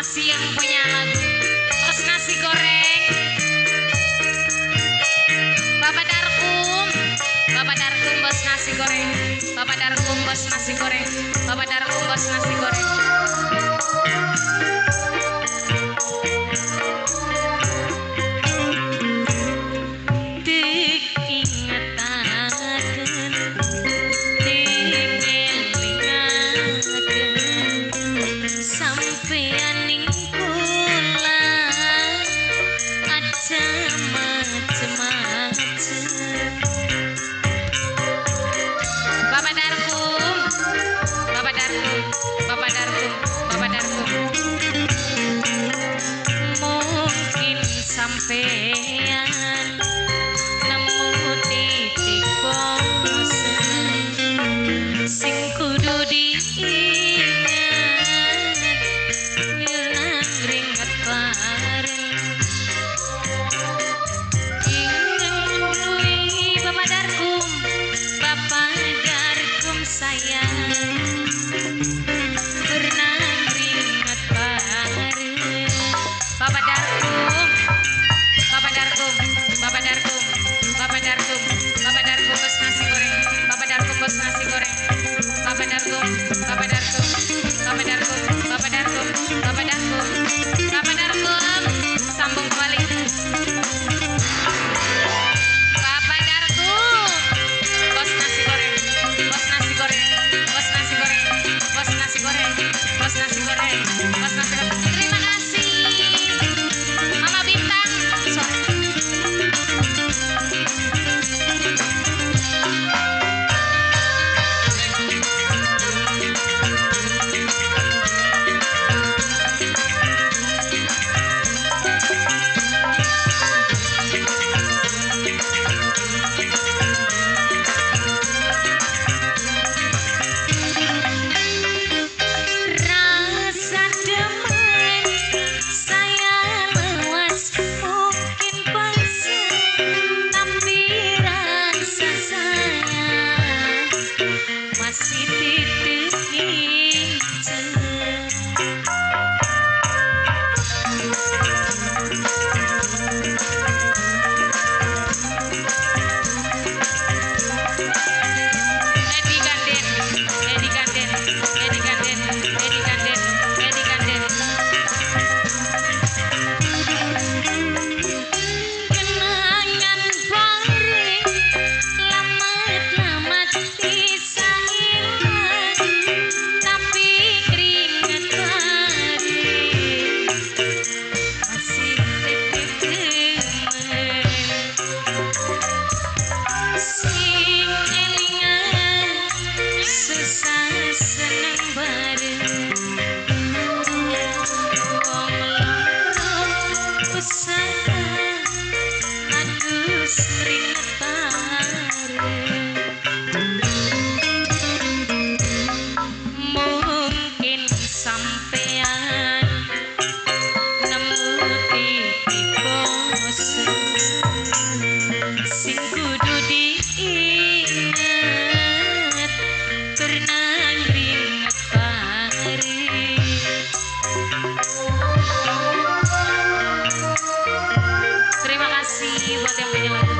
masih yang punya lagu. Terus nasi goreng. Bapak Darkum. Bapak Darkum bos nasi goreng. Bapak Darkum bos nasi goreng. Bapak Darkum bos nasi goreng Bernardo. Terima kasih buat yang penyanyi lagu.